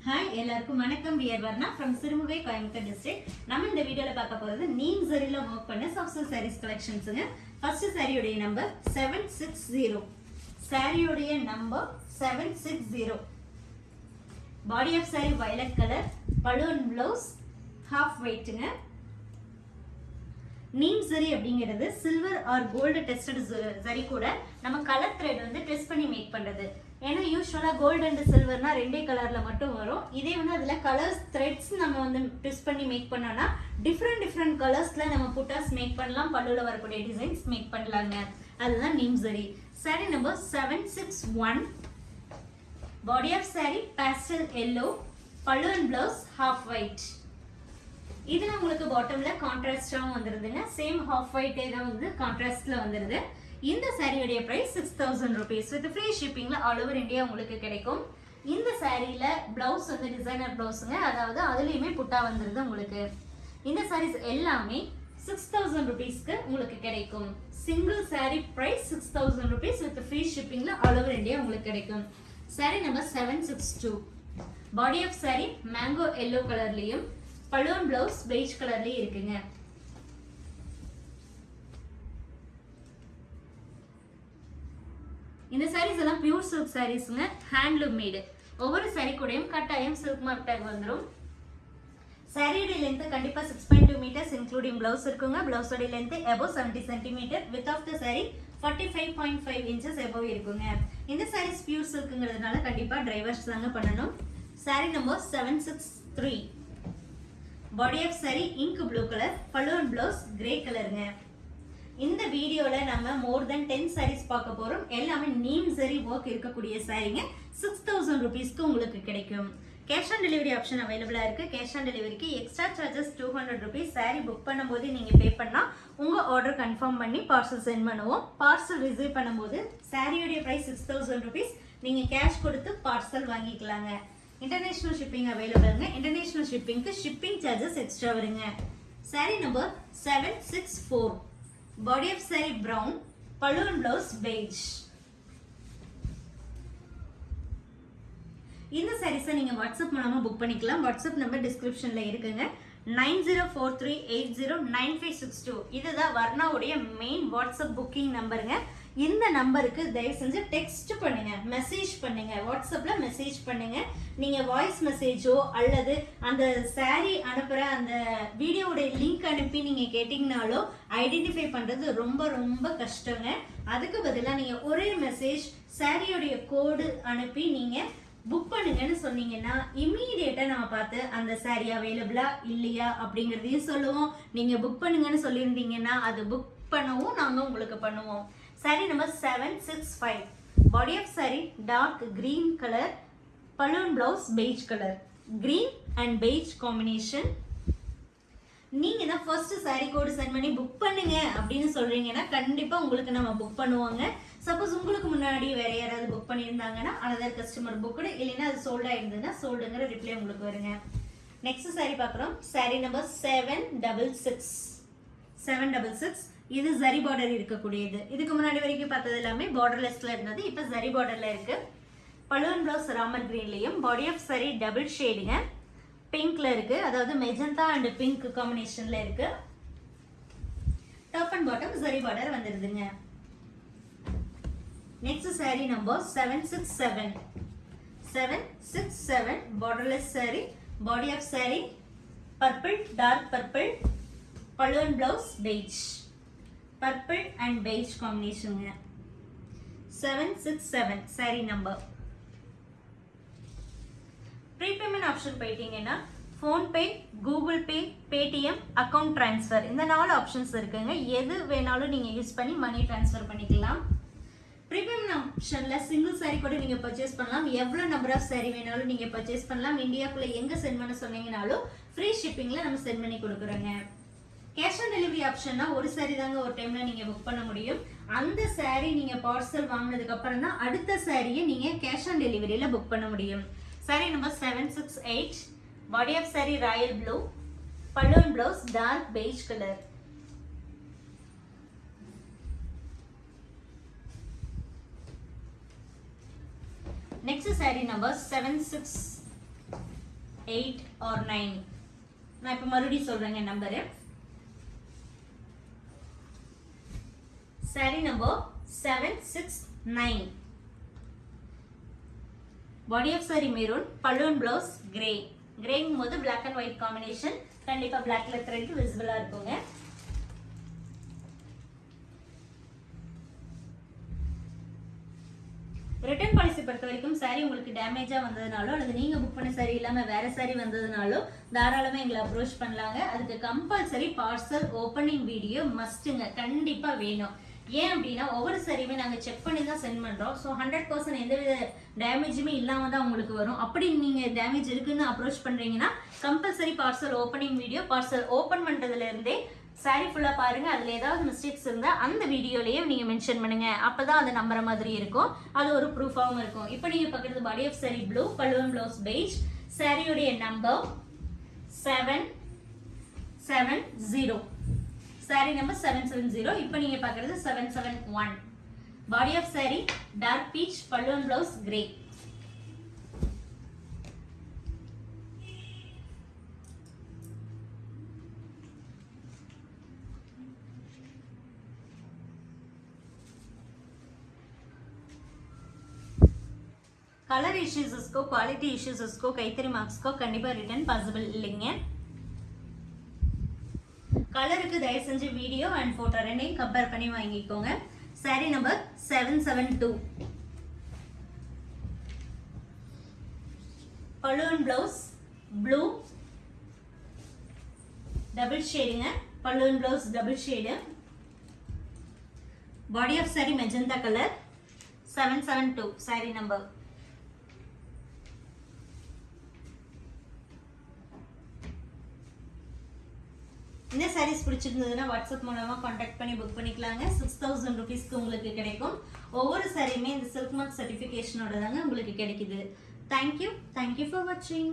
Hi எல்லாருக்கும் வணக்கம். We're Varna from Sirumugai Coimbatore district நம்ம இந்த வீடியோவில் பார்க்க போகிறது நீம் சரியில் ஒர்க் பண்ண சாஃப்ட்வேர் சாரீஸ் கலெக்ஷன்ஸுங்க ஃபர்ஸ்ட் சாரியுடைய நம்பர் செவன் சிக்ஸ் ஜீரோ சாரியுடைய number seven six zero body of sari violet colour balloon blouse half ஒயிட்டுங்க நீம் சரி அப்படிங்கிறது silver or gold tested zari கூட நம்ம கலர் த்ரெட் வந்து டெஸ்ட் பண்ணி மேக் பண்ணுறது ஏன்னா யூஸ்வலாக கோல்டு அண்ட் சில்வர்னா ரெண்டே கலரில் மட்டும் வரும். இதே வந்து அதில் கலர்ஸ் த்ரெட்ஸ் நம்ம வந்து டெஸ்ட் பண்ணி மேக் பண்ணோம்னா டிஃப்ரெண்ட் டிஃப்ரெண்ட் கலர்ஸில் நம்ம புட்டாஸ் மேக் பண்ணலாம். பல்லுல வரக்கூடிய டிசைன்ஸ் மேக் பண்ணலாங்க. அதுதான் neem zari sari number seven six one body of sari pastel yellow pallu and blouse half white இதுல உங்களுக்கு பாட்டம்ல கான்ட்ராஸ்டாகவும் வந்துருதுங்க சேம் ஹாஃப் ஒயிட்டே தான் வந்து கான்ட்ராஸ்ட்ல வந்துருது. இந்த சாரியுடைய price six thousand rupees with free ஷிப்பிங்ல all over India உங்களுக்கு கிடைக்கும். இந்த சாரியில பிளவுஸ் வந்து டிசைனர் பிளவுஸுங்க அதாவது அதுலயுமே புட்டா வந்துருது உங்களுக்கு. இந்த சாரீஸ் எல்லாமே சிக்ஸ் தௌசண்ட் ருபீஸ்க்கு உங்களுக்கு கிடைக்கும். Single sari price six thousand rupees with free ஷிப்பிங்ல all over India உங்களுக்கு கிடைக்கும். Sari number seven six two body of sari mango yellow கலர்லயும் பலூன் பிளவுஸ் பெய்ஜ் கலர்லயும் இருக்குங்க. இந்த சாரீஸ் எல்லாம் பியூர் சில்க் சாரீஸ்ங்க ஹேண்ட்லூம் மேடு ஒவ்வொரு சாரீ கூடயும் கட்டாயம் சில்க் மார்க் டேக் வந்துடும் சாரியோட லென்த் கண்டிப்பாக six point two metres including blouse இருக்குங்க. பிளவுஸோட length above seventy centimetre width of the sari forty five point five inches above இருக்குங்க. இந்த சாரீஸ் பியூர் சில்க்குங்கிறதுனால கண்டிப்பாக டிரைவர்ஸ் தாங்க பண்ணணும். Sari number seven six three body of sari ink blue colour balloon blouse grey கலருங்க இந்த வீடியோவில் நம்ம மோர் தென் டென் சாரீஸ் பார்க்க போகிறோம் எல்லாமே நீம் சரி ஒர்க் இருக்கக்கூடிய சாரீங்க சிக்ஸ் தௌசண்ட் ருபீஸ்க்கு உங்களுக்கு கிடைக்கும். கேஷ் ஆன் டெலிவரி ஆப்ஷன் அவைலபிளாக இருக்குது கேஷ் ஆன் டெலிவரிக்கு extra charges two hundred rupees sari book பண்ணும்போது நீங்கள் பே பண்ணால் உங்கள் ஆர்டர் கன்ஃபார்ம் பண்ணி பார்சல் சென்ட் பண்ணுவோம். பார்சல் ரிசீவ் பண்ணும்போது சாரியோடைய ப்ரைஸ் சிக்ஸ் தௌசண்ட் ருபீஸ் நீங்கள் கேஷ் கொடுத்து பார்சல் வாங்கிக்கலாங்க. இன்டர்நேஷனல் ஷிப்பிங் அவைலபிள்ங்க இன்டர்நேஷனல் ஷிப்பிங்க்கு ஷிப்பிங் சார்ஜஸ் எக்ஸ்ட்ரா வருங்க. Sari number seven six four body of sari brown balloon blouse beige இந்த சாரீஸை நீங்கள் வாட்ஸ்அப் மூலமாக புக் பண்ணிக்கலாம். வாட்ஸ்அப் நம்பர் டிஸ்கிரிப்ஷனில் இருக்குங்க. Nine zero four three eight zero nine five six two இதுதான் வர்ணாவுடைய மெயின் வாட்ஸ்அப் புக்கிங் நம்பருங்க இந்த நம்பருக்கு தயவு செஞ்சு டெக்ஸ்ட் பண்ணுங்க மெசேஜ் பண்ணுங்க வாட்ஸ்அப்ல மெசேஜ் பண்ணுங்க. நீங்க வாய்ஸ் மெசேஜோ அல்லது அந்த சாரி அனுப்புற அந்த வீடியோவுடைய லிங்க் அனுப்பி நீங்க கேட்டீங்கனாலோ ஐடென்டிஃபை பண்றது ரொம்ப ரொம்ப கஷ்டங்க. அதுக்கு பதிலாக நீங்க ஒரே மெசேஜ் சாரியோடைய கோடு அனுப்பி நீங்க புக் பண்ணுங்கன்னு சொன்னீங்கன்னா இம்மீடியட்டா நம்ம பார்த்து அந்த சாரி அவைலபிளா இல்லையா அப்படிங்கிறதையும் சொல்லுவோம். நீங்கள் புக் பண்ணுங்கன்னு சொல்லியிருந்தீங்கன்னா அது புக் பண்ணவும் நாங்கள் உங்களுக்கு பண்ணுவோம். Sari number seven six five body of sari dark green colour balloon blouse beige colour green and beige combination நீங்கள் தான் ஃபர்ஸ்ட் சாரி கோடு சென்ட் பண்ணி புக் பண்ணுங்க அப்படின்னு சொல்கிறீங்கன்னா கண்டிப்பாக உங்களுக்கு நம்ம புக் பண்ணுவாங்க. சப்போஸ் உங்களுக்கு முன்னாடி வேற யாராவது புக் பண்ணியிருந்தாங்கன்னா அனதர் கஸ்டமர் புக்கு இல்லைன்னா அது சோல்டாக இருந்ததுன்னா சோல்டுங்கிற ரிப்ளை உங்களுக்கு வருங்க. நெக்ஸ்ட் சாரி பார்க்குறோம். Sari number seven double six seven double six இது ஜரி பார்டர் இருக்கக்கூடியது. இதுக்கு முன்னாடி வரைக்கும் பார்த்தது எல்லாமே பார்டர்லெஸ்ல இருந்தது இப்போ ஜரி பார்டர்ல இருக்கு. பலூன் பிளவுஸ் ராமர் கிரீன்லையும் பாடி ஆஃப் சரி டபுள் ஷேடுங்க பிங்க்ல இருக்கு. அதாவது மெஜந்தா அண்ட் பிங்க் காம்பினேஷன்ல இருக்கு. Top and bottom zari border வந்துருதுங்க. Next sari number seven six seven seven six seven borderless sari body of sari purple dark purple balloon blouse beige purple and beige காம்பினேஷனுங்க seven six seven sari number prepayment option போயிட்டீங்கன்னா PhonePe Google Pay Paytm account transfer இந்த நாலு options இருக்குங்க. எது வேணாலும் நீங்கள் use பண்ணி money transfer பண்ணிக்கலாம். Premium ஆப்ஷனில் சிங்கிள் சாரி கூட நீங்கள் பர்ச்சேஸ் பண்ணலாம். எவ்வளோ நம்பர் ஆஃப் சாரி வேணாலும் நீங்கள் பர்ச்சேஸ் பண்ணலாம். இந்தியாக்குள்ளே எங்கே சென்ட் பண்ண சொன்னீங்கனாலும் ஃப்ரீ ஷிப்பிங்கில் நம்ம சென்ட் பண்ணி கொடுக்குறோங்க. கேஷ் ஆன் டெலிவரி ஆப்ஷன்னா ஒரு சாரி தாங்க ஒரு டைமில் நீங்கள் புக் பண்ண முடியும். அந்த சாரி நீங்கள் பார்சல் வாங்கினதுக்கு அப்புறம் தான் அடுத்த சாரியை நீங்கள் கேஷ் ஆன் டெலிவரியில் புக் பண்ண முடியும். Sari number seven six eight body of sari royal blue balloon blouse dark beige colour next sari number seven six eight or nine நான் இப்போ மறுபடியும் சொல்கிறேங்க number sari number seven six nine body of sari maroon balloon blouse grey கிரேங்கும் போது black and white combination கண்டிப்பாக பிளாக்ல thread விசிபிளாக இருக்குங்க. ரிட்டர்ன் பாலிசி பொறுத்த வரைக்கும் சாரி உங்களுக்கு டேமேஜாக வந்ததுனாலோ அல்லது நீங்கள் புக் பண்ண சாரி இல்லாமல் வேற சாரி வந்ததுனாலோ தாராளமாக எங்களை அப்ரோச் பண்ணலாங்க. அதுக்கு கம்பல்சரி பார்சல் ஓப்பனிங் வீடியோ மஸ்ட்டுங்க கண்டிப்பாக வேணும். ஏன் அப்படின்னா ஒவ்வொரு சாரியுமே நாங்கள் செக் பண்ணி தான் சென்ட் பண்ணுறோம் ஸோ ஹண்ட்ரட் பர்சன்ட் எந்தவித டேமேஜுமே இல்லாமல் தான் உங்களுக்கு வரும். அப்படி நீங்கள் டேமேஜ் இருக்குன்னு அப்ரோச் பண்ணுறீங்கன்னா compulsory parcel opening video parcel open பண்ணுறதுலேருந்தே sari ஃபுல்லாக பாருங்கள் அதில் ஏதாவது மிஸ்டேக்ஸ் இருந்தால் அந்த வீடியோலயே நீங்கள் மென்ஷன் பண்ணுங்கள் அப்போ தான் அதை நம்புற மாதிரி இருக்கும். அது ஒரு ப்ரூஃபாகவும் இருக்கும். இப்போ நீங்கள் பார்க்குறது பாடி ஆஃப் சாரி ப்ளூ பல்லுவன் ப்ளவுஸ் பெய்ஜ் சாரியுடைய number seven seven zero sari number seven seven zero இப்போ நீங்கள் பார்க்குறது seven seven one body of sari dark peach பல்லுவன் ப்ளவுஸ் கிரே கலர் இஷ்யூஸஸ்க்கோ குவாலிட்டி இஷ்யூஸஸ்க்கோ கைத்தறி மார்க்ஸ்க்கோ கண்டிப்பாக ரிட்டர்ன் பாசிபிள் இல்லைங்க. கலருக்கு தயவு செஞ்சு வீடியோ அண்ட் ஃபோட்டோ ரெண்டையும் கம்பேர் பண்ணி வாங்கிக்கோங்க. Sari number seven seven two balloon blouse blue double ஷேடுங்க balloon blouse double shade body of sari magenta colour seven seven two sari number இந்த சாரீஸ் பிடிச்சிருந்ததுன்னா வாட்ஸ்அப் மூலமாக காண்டாக்ட் பண்ணி புக் பண்ணிக்கலாங்க. சிக்ஸ் தௌசண்ட் ருபீஸ்க்கு உங்களுக்கு கிடைக்கும். ஒவ்வொரு சாரியுமே இந்த சில்க் மார்க் சர்டிஃபிகேஷனோட தாங்க உங்களுக்கு கிடைக்குது. தேங்க்யூ தேங்க்யூ ஃபார் வாட்சிங்